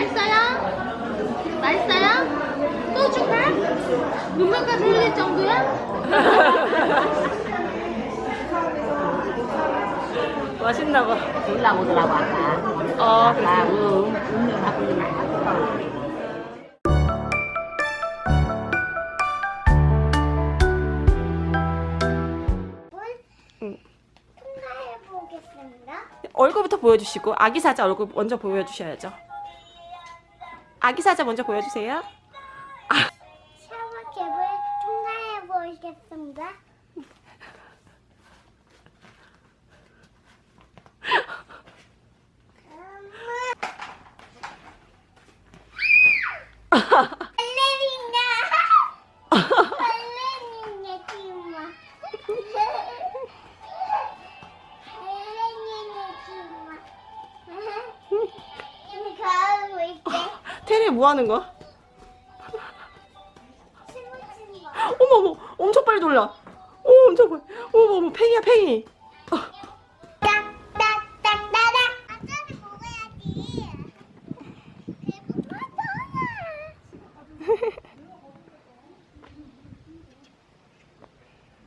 맛있어요? 맛있어요? 또 줄까? 눈물까지 흘릴 정도야? 맛있나 봐. 올라오더라고 아까 어, 아까 음, 음료하고 있는 응. 통과해 보겠습니다. 얼굴부터 보여주시고 아기 사자 얼굴 먼저 보여주셔야죠. 아기 사자 먼저 보여주세요. 샤워 캡을 통과해 보겠습니다. 테리 뭐 하는 거야? 어머 어머 엄청 빨리 돌려. 오 엄청 빨리. 어머 어머 팽이야 팽이.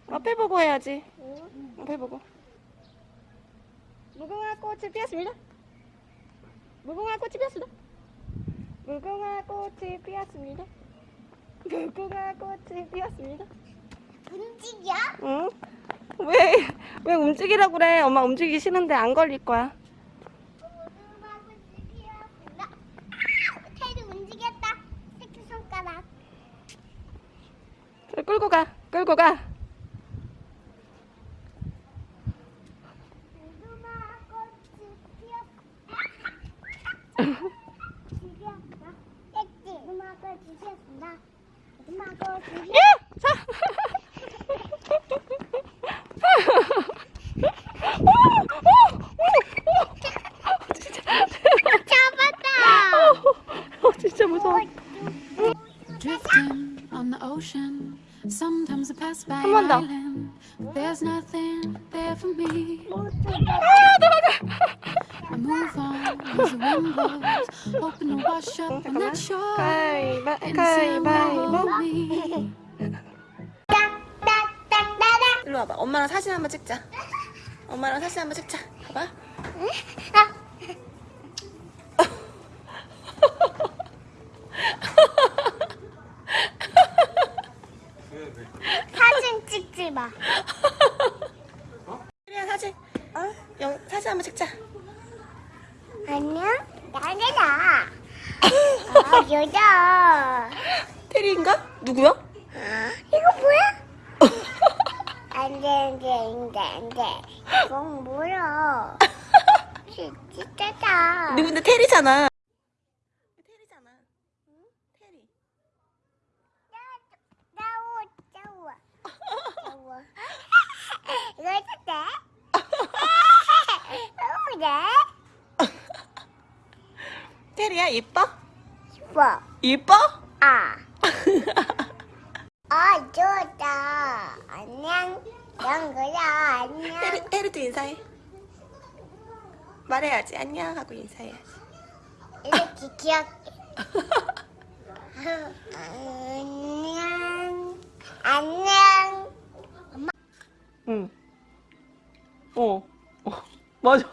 앞에 보고 해야지. 앞에 보고. 무궁화 꽃이 피었습니다. 무궁화 꽃이 피었습니다. 무궁화 꽃이 피었습니다. 무궁화 꽃이 피었습니다. 움직여? 응? 왜, 왜 움직이라고 그래? 엄마 움직이기 싫은데 안 걸릴 거야. 테리 움직였다 새끼 손가락 자, 끌고 가, 끌고 가. 무궁화 꽃이 피었다 피었다 땡지 무궁화 꽃이 피었습니다 무궁화 꽃이 야! 자! 오! 오! 오! 오! 진짜. 잡았다 어, 진짜 무서워. Drifting on the ocean. Sometimes I pass by 한번 an 더. island. There's nothing there for me. I move on as the wind blows, hoping to wash up. 가위바, the sand will 가위바위보. 일로 와봐. 엄마랑 사진 한번 찍자. 엄마랑 사진 한번 찍자. 봐봐. 사진 찍지 마 그래 사진. 어? 영 사진 한번 찍자. 안녕 나래다 아 여자 테리인가? 누구야? 이거 뭐야? 안 돼 안 돼 안 돼 안 돼 이건 뭐야 진짜다 누군데. 테리잖아. 응? 테리. 나워 나워 나워 이거 해도 돼? 너무 돼? 테리야 이뻐? 뭐? 이뻐? 아. 아, 좋다. 안녕. 영구야, 안녕. 테리 테리도 인사해. 말해야지 안녕 하고 인사해야지. 이렇게 귀엽게. 안녕. 안녕. 응. 어. 어. 맞아.